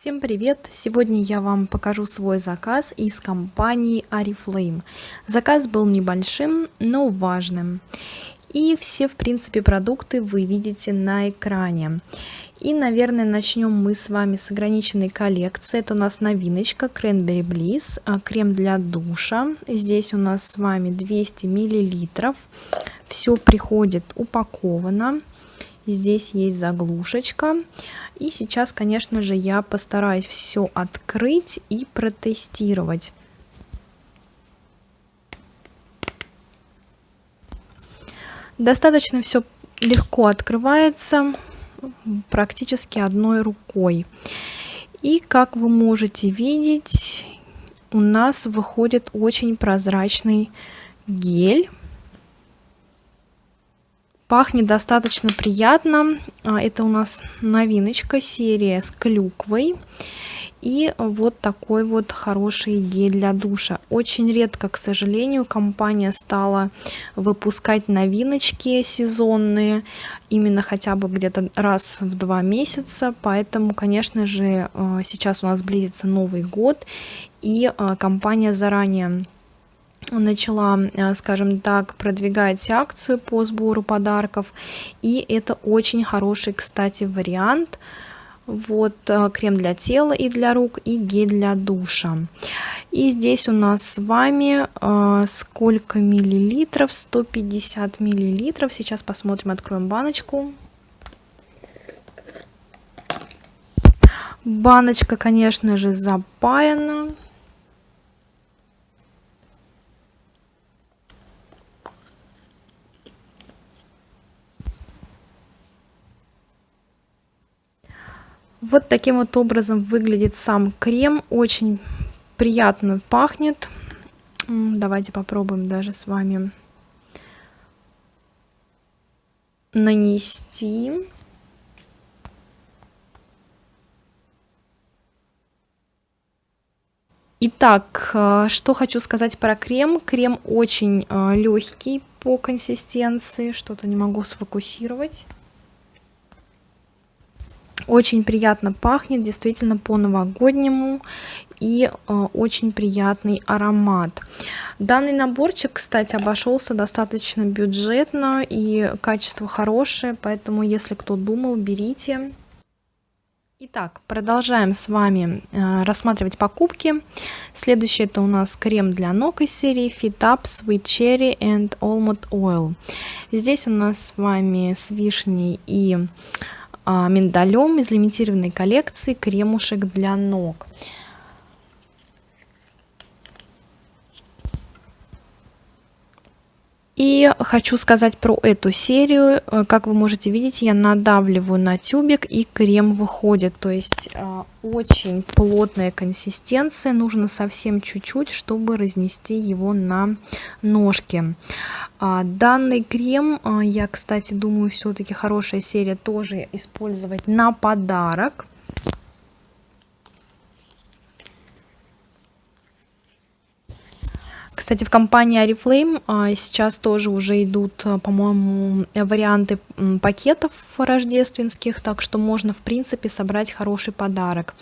Всем привет! Сегодня я вам покажу свой заказ из компании Oriflame. Заказ был небольшим, но важным. И все, в принципе, продукты вы видите на экране. И, наверное, начнем мы с вами с ограниченной коллекции. Это у нас новиночка Cranberry Bliss, а, крем для душа. Здесь у нас с вами 200 миллилитров. Все приходит упаковано. Здесь есть заглушечка. И сейчас, конечно же, я постараюсь все открыть и протестировать. Достаточно все легко открывается, практически одной рукой. И как вы можете видеть, у нас выходит очень прозрачный гель. Пахнет достаточно приятно. А, это у нас новиночка, серия с клюквой. И вот такой вот хороший гель для душа. Очень редко, к сожалению, компания стала выпускать новиночки сезонные, именно хотя бы где-то раз в два месяца. Поэтому, конечно же, а, сейчас у нас близится Новый год, и а, компания заранее начала, э, скажем так, продвигать акцию по сбору подарков. И это очень хороший, кстати, вариант. Вот э, крем для тела и для рук, и гель для душа. И здесь у нас с вами э, сколько миллилитров? 150 миллилитров. Сейчас посмотрим, откроем баночку. Баночка, конечно же, запаяна. Вот таким вот образом выглядит сам крем. Очень приятно пахнет. Давайте попробуем даже с вами нанести. Итак, э, что хочу сказать про крем. Крем очень э, легкий по консистенции. Что-то не могу сфокусировать. Очень приятно пахнет, действительно по-новогоднему и э, очень приятный аромат. Данный наборчик, кстати, обошелся достаточно бюджетно и качество хорошее, поэтому если кто думал, берите. Итак, продолжаем с вами э, рассматривать покупки. Следующий это у нас крем для ног из серии Fit Up Sweet Cherry and Almond Oil. Здесь у нас с вами с вишней и миндалем из лимитированной коллекции кремушек для ног. И хочу сказать про эту серию. Э, как вы можете видеть, я надавливаю на тюбик и крем выходит. То есть э, очень плотная консистенция. Нужно совсем чуть-чуть, чтобы разнести его на ножки. А, данный крем, э, я, кстати, думаю, все-таки хорошая серия тоже использовать на подарок. Кстати, в компании Oriflame а, сейчас тоже уже идут, а, по-моему, варианты пакетов рождественских, так что можно, в принципе, собрать хороший подарок.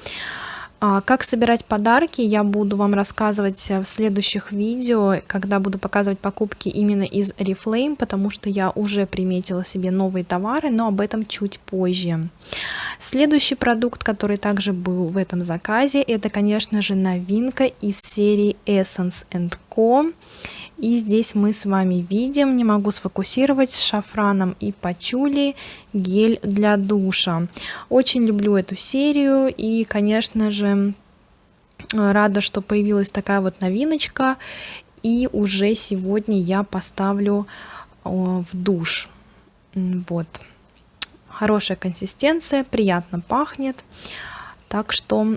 А, как собирать подарки, я буду вам рассказывать в следующих видео, когда буду показывать покупки именно из Reflame, потому что я уже приметила себе новые товары, но об этом чуть позже. Следующий продукт, который также был в этом заказе, это, конечно же, новинка из серии Essence Co. И здесь мы с вами видим, не могу сфокусировать, с шафраном и пачули гель для душа. Очень люблю эту серию и, конечно же, рада, что появилась такая вот новиночка. И уже сегодня я поставлю в душ. Вот. Хорошая консистенция, приятно пахнет. Так что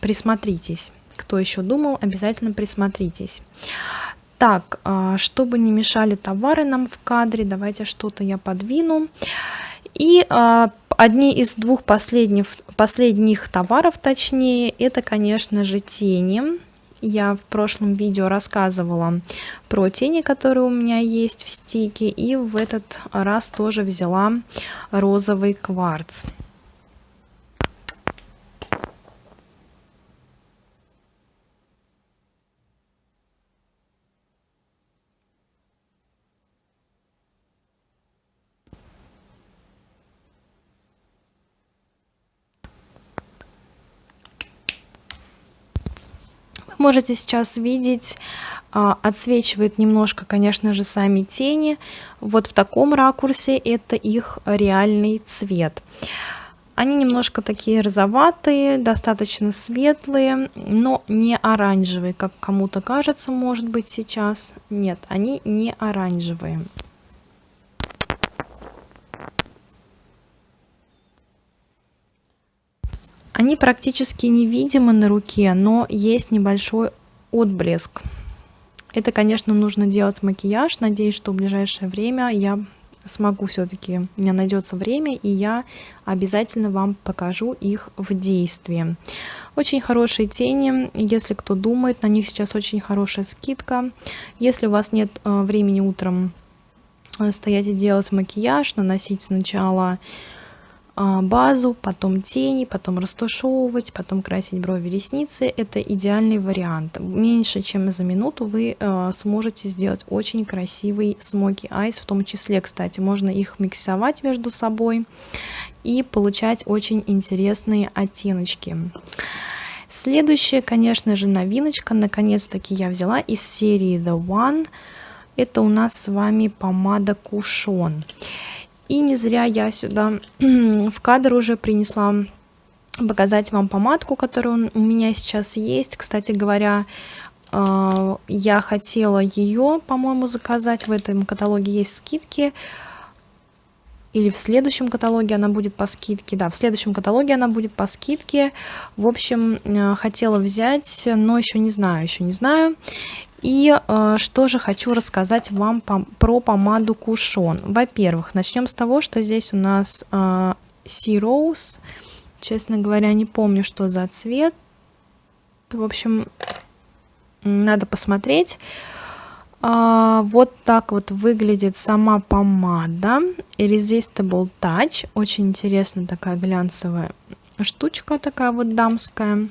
присмотритесь. Кто еще думал, обязательно присмотритесь. Так, а, чтобы не мешали товары нам в кадре, давайте что-то я подвину. И а, одни из двух последних, последних товаров, точнее, это, конечно же, тени. Я в прошлом видео рассказывала про тени, которые у меня есть в стике, и в этот раз тоже взяла розовый кварц. Как можете сейчас видеть, а, отсвечивают немножко, конечно же, сами тени. Вот в таком ракурсе это их реальный цвет. Они немножко такие розоватые, достаточно светлые, но не оранжевые, как кому-то кажется, может быть, сейчас. Нет, они не оранжевые. Они практически невидимы на руке, но есть небольшой отблеск. Это, конечно, нужно делать макияж. Надеюсь, что в ближайшее время я смогу все-таки, у меня найдется время, и я обязательно вам покажу их в действии. Очень хорошие тени, если кто думает, на них сейчас очень хорошая скидка. Если у вас нет э, времени утром э, стоять и делать макияж, наносить сначала базу, потом тени, потом растушевывать, потом красить брови, ресницы. Это идеальный вариант. Меньше чем за минуту вы э, сможете сделать очень красивый смоки айс, в том числе, кстати, можно их миксовать между собой и получать очень интересные оттеночки. Следующая, конечно же, новиночка, наконец-таки я взяла из серии The One. Это у нас с вами помада Кушон. И не зря я сюда в кадр уже принесла показать вам помадку, которая у меня сейчас есть. Кстати говоря, а, я хотела ее, по-моему, заказать. В этом каталоге есть скидки. Или в следующем каталоге она будет по скидке. Да, в следующем каталоге она будет по скидке. В общем, а, хотела взять, но еще не знаю, еще не знаю. И э, что же хочу рассказать вам по, про помаду Кушон. Во-первых, начнем с того, что здесь у нас э, Sea Rose. Честно говоря, не помню, что за цвет. В общем, надо посмотреть. А, вот так вот выглядит сама помада. Irresistible Touch. Очень интересная такая глянцевая штучка, такая вот дамская.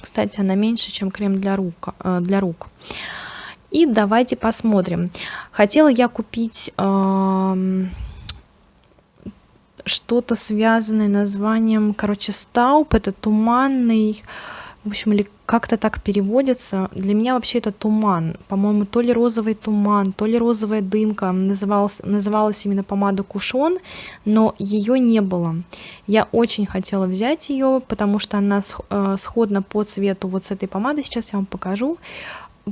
Кстати, она меньше, чем крем для рук. Э, для рук. И давайте посмотрим. Хотела я купить э, что-то связанное названием, короче, стауп. Это туманный, в общем, или как-то так переводится. Для меня вообще это туман. По-моему, то ли розовый туман, то ли розовая дымка. Называлась, называлась именно помада Кушон, но ее не было. Я очень хотела взять ее, потому что она э, сходна по цвету вот с этой помадой. Сейчас я вам покажу.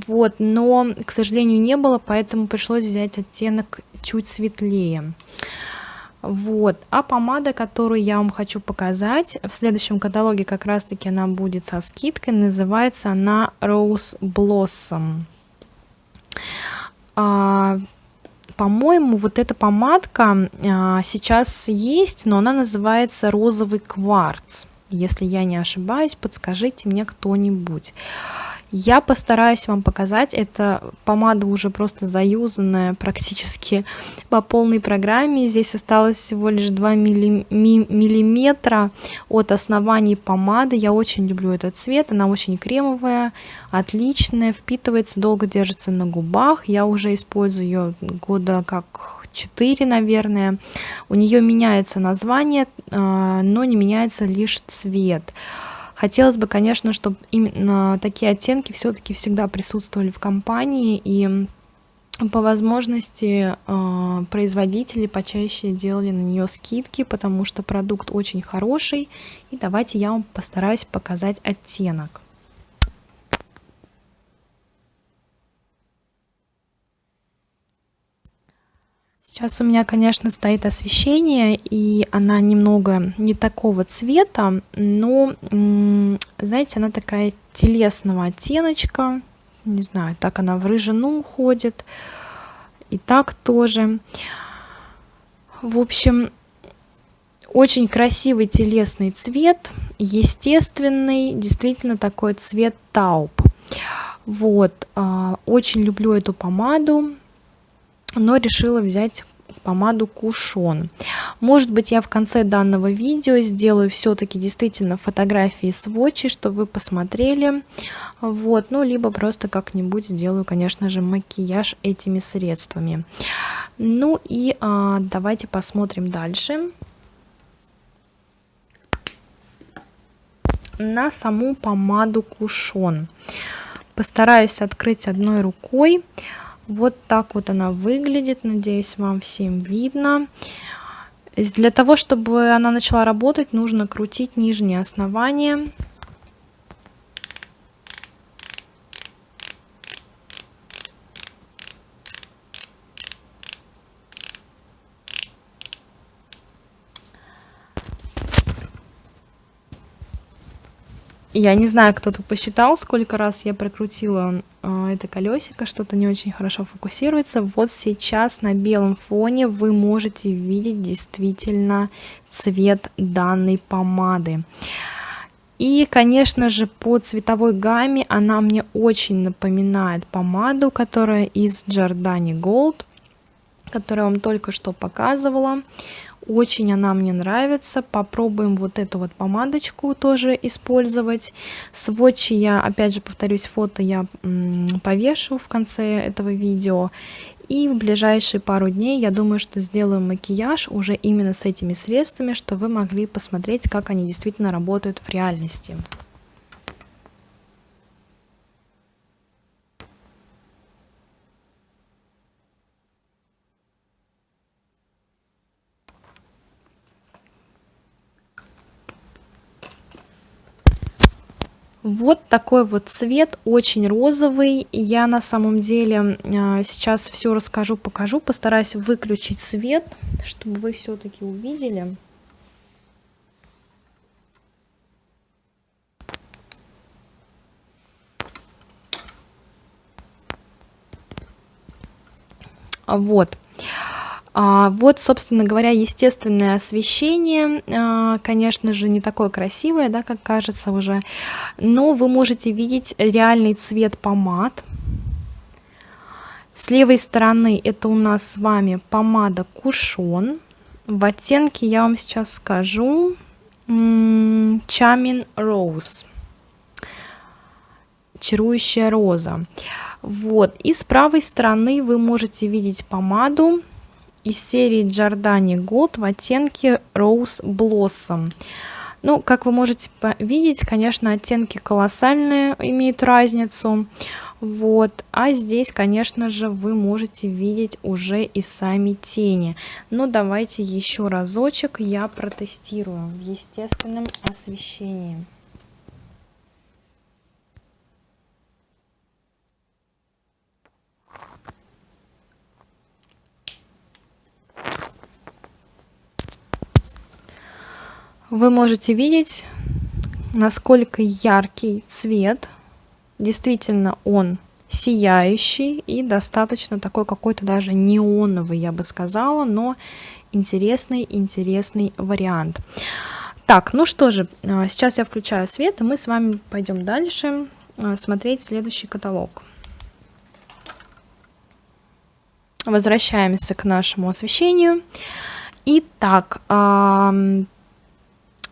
Вот, но, к сожалению, не было, поэтому пришлось взять оттенок чуть светлее. Вот. А помада, которую я вам хочу показать, в следующем каталоге как раз-таки она будет со скидкой. Называется она Rose Blossom. А, По-моему, вот эта помадка а, сейчас есть, но она называется розовый кварц. Если я не ошибаюсь, подскажите мне кто-нибудь. Я постараюсь вам показать, это помада уже просто заюзанная практически по полной программе. Здесь осталось всего лишь 2 миллиметра от основания помады. Я очень люблю этот цвет, она очень кремовая, отличная, впитывается, долго держится на губах. Я уже использую ее года как 4, наверное. У нее меняется название, а, но не меняется лишь цвет. Хотелось бы, конечно, чтобы именно такие оттенки все-таки всегда присутствовали в компании и по возможности э, производители почаще делали на нее скидки, потому что продукт очень хороший. И давайте я вам постараюсь показать оттенок. Сейчас у меня, конечно, стоит освещение, и она немного не такого цвета, но, знаете, она такая телесного оттеночка, не знаю, так она в рыжину уходит, и так тоже. В общем, очень красивый телесный цвет, естественный, действительно такой цвет тауп. Вот, а, очень люблю эту помаду, но решила взять помаду Кушон. Может быть, я в конце данного видео сделаю все-таки действительно фотографии сводчи, чтобы вы посмотрели. Вот, ну, либо просто как-нибудь сделаю, конечно же, макияж этими средствами. Ну и а, давайте посмотрим дальше. На саму помаду Кушон. Постараюсь открыть одной рукой. Вот так вот она выглядит. Надеюсь, вам всем видно. Для того, чтобы она начала работать, нужно крутить нижнее основание. Я не знаю, кто-то посчитал, сколько раз я прокрутила э, это колесико, что-то не очень хорошо фокусируется. Вот сейчас на белом фоне вы можете видеть действительно цвет данной помады. И, конечно же, по цветовой гамме она мне очень напоминает помаду, которая из Giordani Gold, которую я вам только что показывала. Очень она мне нравится. Попробуем вот эту вот помадочку тоже использовать. Сводчи я, опять же, повторюсь, фото я повешу в конце этого видео. И в ближайшие пару дней я думаю, что сделаю макияж уже именно с этими средствами, что вы могли посмотреть, как они действительно работают в реальности. Вот такой вот цвет, очень розовый. Я на самом деле а, сейчас все расскажу, покажу. Постараюсь выключить свет, чтобы вы все-таки увидели. Вот. А, вот, собственно говоря, естественное освещение, а, конечно же, не такое красивое, да, как кажется уже, но вы можете видеть реальный цвет помад. С левой стороны это у нас с вами помада Кушон. В оттенке я вам сейчас скажу Charming Rose. Чарующая роза. Вот. И с правой стороны вы можете видеть помаду из серии Giordani Gold в оттенке Rose Blossom. Ну, как вы можете видеть, конечно, оттенки колоссальные, имеют разницу. Вот, а здесь, конечно же, вы можете видеть уже и сами тени. Но давайте еще разочек я протестирую в естественном освещении. Вы можете видеть, насколько яркий цвет. Действительно, он сияющий и достаточно такой какой-то даже неоновый, я бы сказала, но интересный, интересный вариант. Так, ну что же, а, сейчас я включаю свет, и мы с вами пойдем дальше а, смотреть следующий каталог. Возвращаемся к нашему освещению. Итак,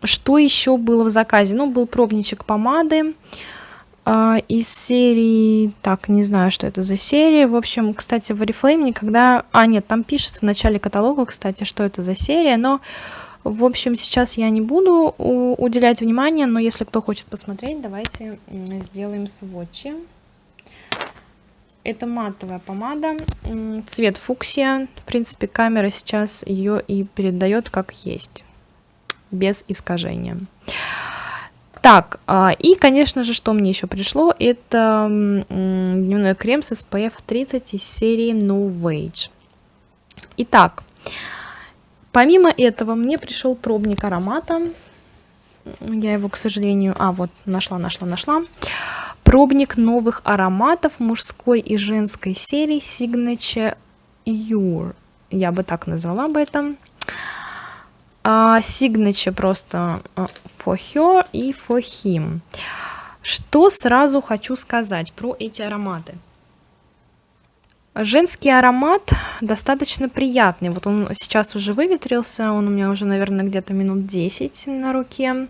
что еще было в заказе? Ну, был пробничек помады э, из серии... Так, не знаю, что это за серия. В общем, кстати, в Oriflame никогда... А, нет, там пишется в начале каталога, кстати, что это за серия, но... В общем, сейчас я не буду уделять внимание, но если кто хочет посмотреть, давайте сделаем сводчи. Это матовая помада, цвет фуксия. В принципе, камера сейчас ее и передает как есть без искажения. Так, а, и, конечно же, что мне еще пришло, это дневной крем с SPF 30 из серии No Wage. Итак, помимо этого мне пришел пробник аромата. Я его, к сожалению... А, вот, нашла, нашла, нашла. Пробник новых ароматов мужской и женской серии Signature Your. Я бы так назвала бы это а, signature просто а, for her и for him. Что сразу хочу сказать про эти ароматы. Женский аромат достаточно приятный. Вот он сейчас уже выветрился, он у меня уже, наверное, где-то минут 10 на руке.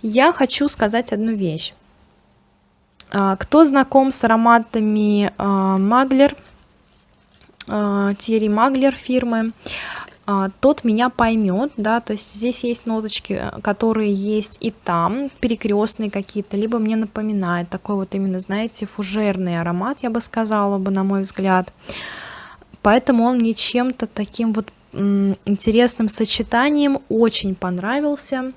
Я хочу сказать одну вещь. А, кто знаком с ароматами Маглер, Тьерри Маглер фирмы, а, тот меня поймет, да, то есть здесь есть ноточки, которые есть и там, перекрестные какие-то, либо мне напоминает такой вот именно, знаете, фужерный аромат, я бы сказала бы, на мой взгляд. Поэтому он мне чем-то таким вот интересным сочетанием очень понравился.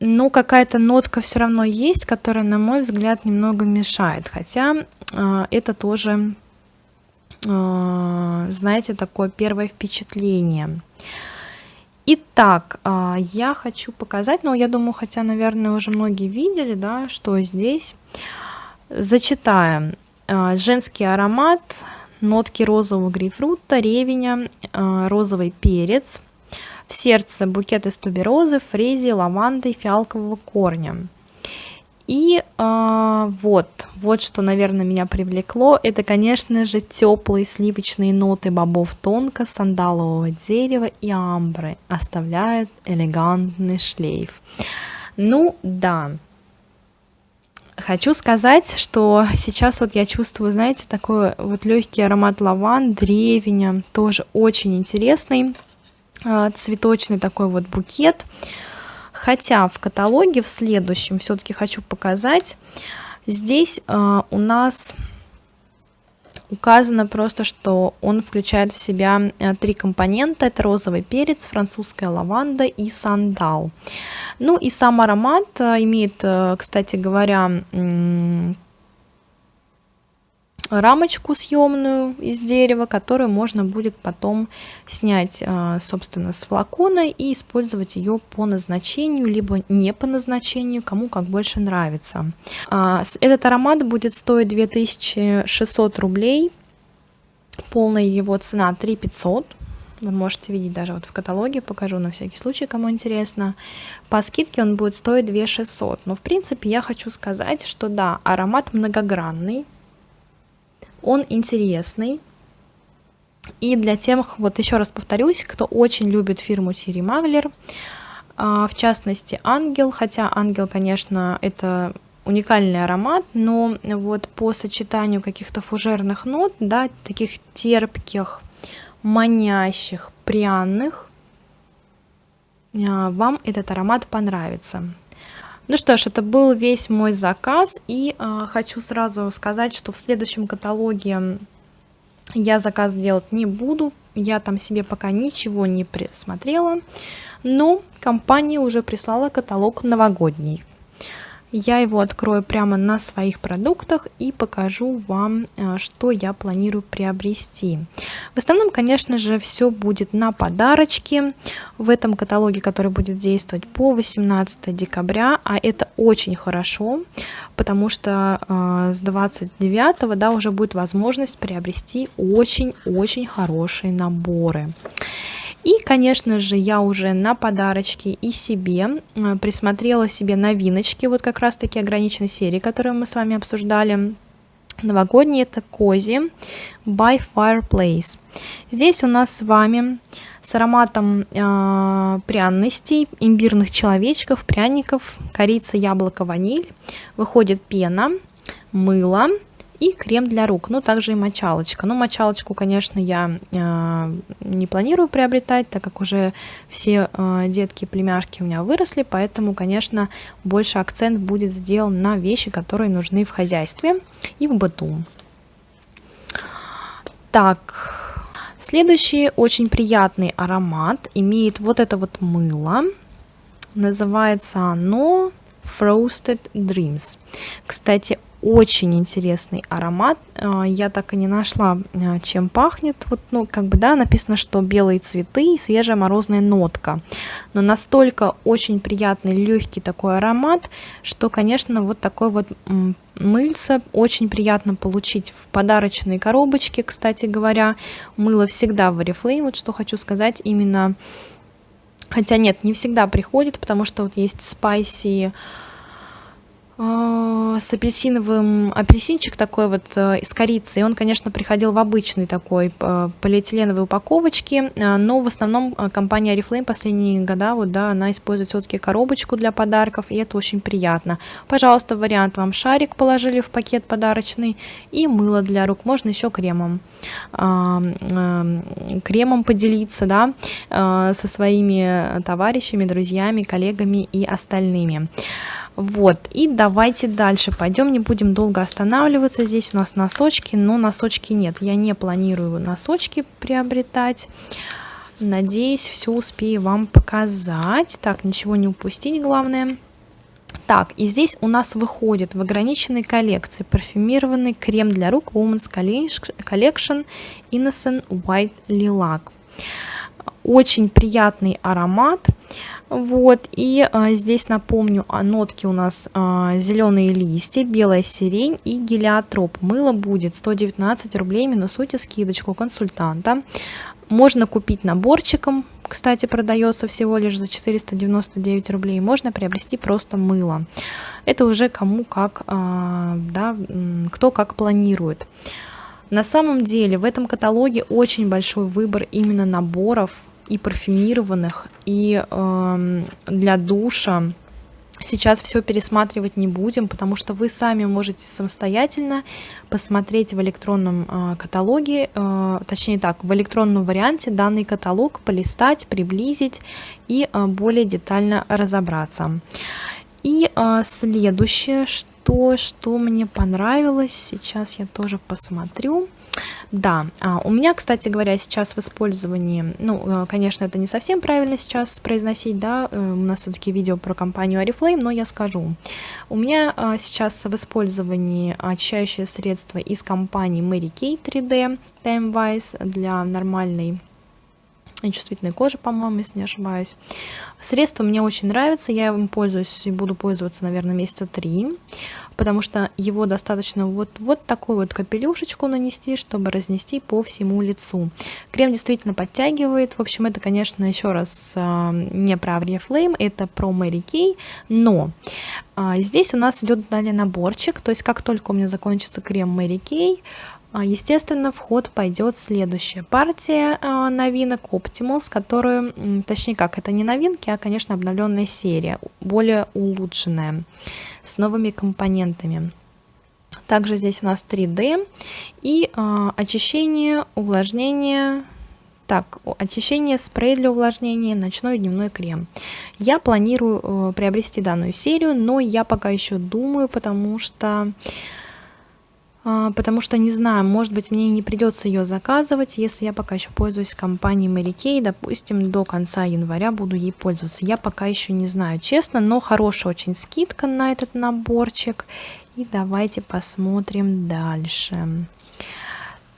Но какая-то нотка все равно есть, которая, на мой взгляд, немного мешает. Хотя э, это тоже, знаете, такое первое впечатление. Итак, э, я хочу показать, но я думаю, хотя, наверное, уже многие видели, да, что здесь. Зачитаем. Э, женский аромат нотки розового грейпфрута, ревеня, э, розовый перец, в сердце букет из туберозы, фрези, лаванды, фиалкового корня. И э, вот, вот что, наверное, меня привлекло, это, конечно же, теплые сливочные ноты бобов тонко, сандалового дерева и амбры оставляют элегантный шлейф. Ну да, Хочу сказать, что сейчас вот я чувствую, знаете, такой вот легкий аромат лаван, древеня, тоже очень интересный, а, цветочный такой вот букет. Хотя в каталоге в следующем все-таки хочу показать, здесь а, у нас указано просто, что он включает в себя э, три компонента. Это розовый перец, французская лаванда и сандал. Ну и сам аромат э, имеет, э, кстати говоря, рамочку съемную из дерева, которую можно будет потом снять, собственно, с флакона и использовать ее по назначению, либо не по назначению, кому как больше нравится. А, этот аромат будет стоить 2600 рублей, полная его цена 3500 вы можете видеть даже вот в каталоге, покажу на всякий случай, кому интересно. По скидке он будет стоить 2600. Но в принципе я хочу сказать, что да, аромат многогранный, он интересный. И для тех, вот еще раз повторюсь, кто очень любит фирму Сири Маглер, в частности Ангел, хотя Ангел, конечно, это уникальный аромат, но вот по сочетанию каких-то фужерных нот, да, таких терпких, манящих, пряных, а, вам этот аромат понравится. Ну что ж, это был весь мой заказ, и э, хочу сразу сказать, что в следующем каталоге я заказ делать не буду, я там себе пока ничего не присмотрела, но компания уже прислала каталог новогодний. Я его открою прямо на своих продуктах и покажу вам, э, что я планирую приобрести. В основном, конечно же, все будет на подарочки в этом каталоге, который будет действовать по 18 декабря, а это очень хорошо, потому что э, с 29 да, уже будет возможность приобрести очень-очень хорошие наборы. И, конечно же, я уже на подарочки и себе э, присмотрела себе новиночки, вот как раз-таки ограниченной серии, которую мы с вами обсуждали. Новогодние это Кози by Fireplace. Здесь у нас с вами с ароматом э, пряностей, имбирных человечков, пряников, корица, яблоко, ваниль. Выходит пена, мыло, и крем для рук, ну также и мочалочка. Ну мочалочку, конечно, я э, не планирую приобретать, так как уже все э, детки племяшки у меня выросли, поэтому, конечно, больше акцент будет сделан на вещи, которые нужны в хозяйстве и в быту. Так, следующий очень приятный аромат имеет вот это вот мыло. Называется оно Frosted Dreams. Кстати, очень интересный аромат. А, я так и не нашла, а, чем пахнет. Вот, ну, как бы, да, написано, что белые цветы и свежая морозная нотка. Но настолько очень приятный, легкий такой аромат, что, конечно, вот такой вот мыльце очень приятно получить в подарочной коробочке, кстати говоря. Мыло всегда в Oriflame, вот что хочу сказать, именно... Хотя нет, не всегда приходит, потому что вот есть спайси э, с апельсиновым, апельсинчик такой вот э, из корицы. И он, конечно, приходил в обычной такой э, полиэтиленовой упаковочке, но в основном компания Oriflame последние года, вот, да, она использует все-таки коробочку для подарков, и это очень приятно. Пожалуйста, вариант вам шарик положили в пакет подарочный и мыло для рук, можно еще кремом, кремом поделиться, да, со своими товарищами, друзьями, коллегами и остальными. Вот, и давайте дальше пойдем, не будем долго останавливаться. Здесь у нас носочки, но носочки нет. Я не планирую носочки приобретать. Надеюсь, все успею вам показать. Так, ничего не упустить, главное. Так, и здесь у нас выходит в ограниченной коллекции парфюмированный крем для рук Women's Collection Innocent White Lilac. Очень приятный аромат. Вот, и а, здесь напомню, а, нотки у нас а, зеленые листья, белая сирень и гелиотроп. Мыло будет 119 рублей, минусуйте скидочку консультанта. Можно купить наборчиком, кстати, продается всего лишь за 499 рублей. Можно приобрести просто мыло. Это уже кому как, а, да, кто как планирует. На самом деле в этом каталоге очень большой выбор именно наборов и парфюмированных, и э, для душа. Сейчас все пересматривать не будем, потому что вы сами можете самостоятельно посмотреть в электронном э, каталоге, э, точнее так, в электронном варианте данный каталог, полистать, приблизить и э, более детально разобраться. И э, следующее, что, что мне понравилось, сейчас я тоже посмотрю. Да, а, у меня, кстати говоря, сейчас в использовании, ну, э, конечно, это не совсем правильно сейчас произносить, да, э, у нас все-таки видео про компанию Oriflame, но я скажу. У меня а, сейчас в использовании очищающее средство из компании Mary Kay 3D Time Wise для нормальной чувствительной кожи, по-моему, если не ошибаюсь. Средство мне очень нравится, я им пользуюсь и буду пользоваться, наверное, месяца три, потому что его достаточно вот, вот такую вот капелюшечку нанести, чтобы разнести по всему лицу. Крем действительно подтягивает, в общем, это, конечно, еще раз а, не про Flame, это про Mary Kay, но а, здесь у нас идет далее наборчик, то есть как только у меня закончится крем Mary Kay, естественно, в ход пойдет следующая партия а, новинок Optimals, которую, точнее как, это не новинки, а, конечно, обновленная серия, более улучшенная, с новыми компонентами. Также здесь у нас 3D и э, очищение, увлажнение, так, очищение, спрей для увлажнения, ночной и дневной крем. Я планирую э, приобрести данную серию, но я пока еще думаю, потому что а, потому что не знаю, может быть мне не придется ее заказывать, если я пока еще пользуюсь компанией Mary Kay, допустим, до конца января буду ей пользоваться. Я пока еще не знаю, честно, но хорошая очень скидка на этот наборчик. И давайте посмотрим дальше.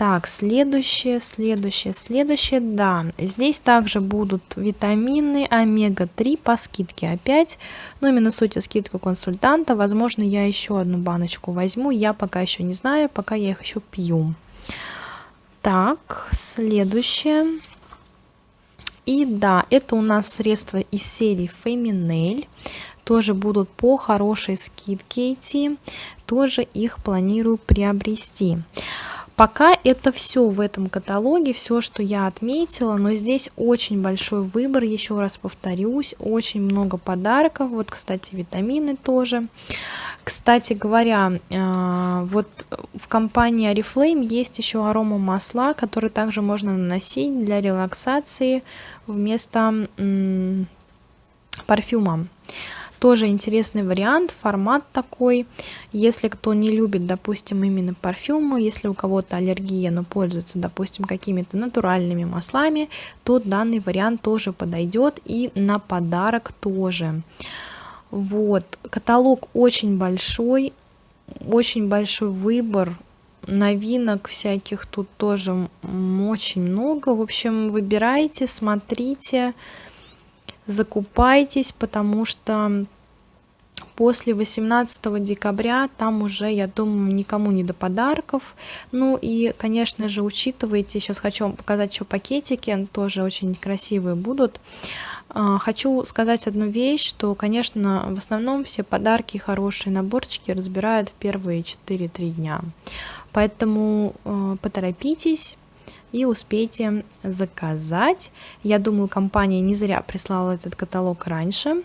Так, следующее, следующее, следующее, да, здесь также будут витамины омега-3 по скидке опять, но именно суть скидку консультанта, возможно, я еще одну баночку возьму, я пока еще не знаю, пока я их еще пью. Так, следующее, и да, это у нас средства из серии Feminel, тоже будут по хорошей скидке идти, тоже их планирую приобрести. Пока это все в этом каталоге, все, что я отметила, но здесь очень большой выбор, еще раз повторюсь, очень много подарков, вот, кстати, витамины тоже. Кстати говоря, а, вот в компании Oriflame есть еще арома масла, которые также можно наносить для релаксации вместо парфюма. Тоже интересный вариант, формат такой. Если кто не любит, допустим, именно парфюмы, если у кого-то аллергия, но пользуется, допустим, какими-то натуральными маслами, то данный вариант тоже подойдет и на подарок тоже. Вот, каталог очень большой, очень большой выбор новинок всяких тут тоже очень много. В общем, выбирайте, смотрите, закупайтесь, потому что после 18 декабря там уже, я думаю, никому не до подарков. Ну и, конечно же, учитывайте, сейчас хочу вам показать еще пакетики, тоже очень красивые будут. А, хочу сказать одну вещь, что, конечно, в основном все подарки, хорошие наборчики разбирают в первые 4-3 дня. Поэтому э, поторопитесь и успейте заказать. Я думаю, компания не зря прислала этот каталог раньше,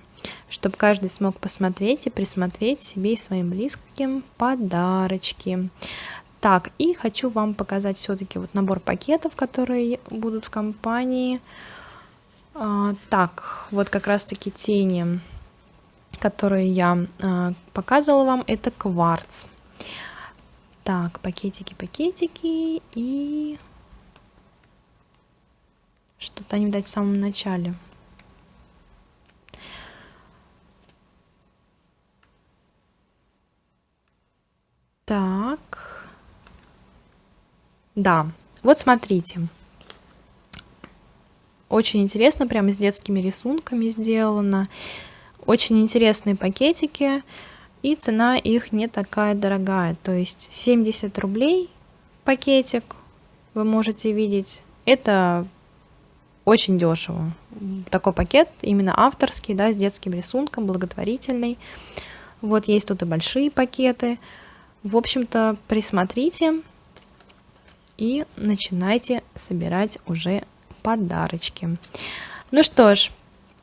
чтобы каждый смог посмотреть и присмотреть себе и своим близким подарочки. Так, и хочу вам показать все-таки вот набор пакетов, которые будут в компании. А, так, вот как раз-таки тени, которые я а, показывала вам, это кварц. Так, пакетики, пакетики и что-то они, видать, в самом начале. Так. Да, вот смотрите. Очень интересно, прямо с детскими рисунками сделано. Очень интересные пакетики, и цена их не такая дорогая. То есть 70 рублей пакетик, вы можете видеть. Это очень дешево. Такой пакет именно авторский, да, с детским рисунком, благотворительный. Вот есть тут и большие пакеты. В общем-то, присмотрите и начинайте собирать уже подарочки. Ну что ж,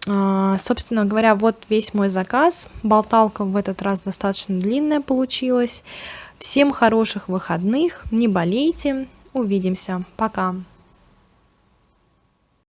а, собственно говоря, вот весь мой заказ. Болталка в этот раз достаточно длинная получилась. Всем хороших выходных, не болейте, увидимся, пока!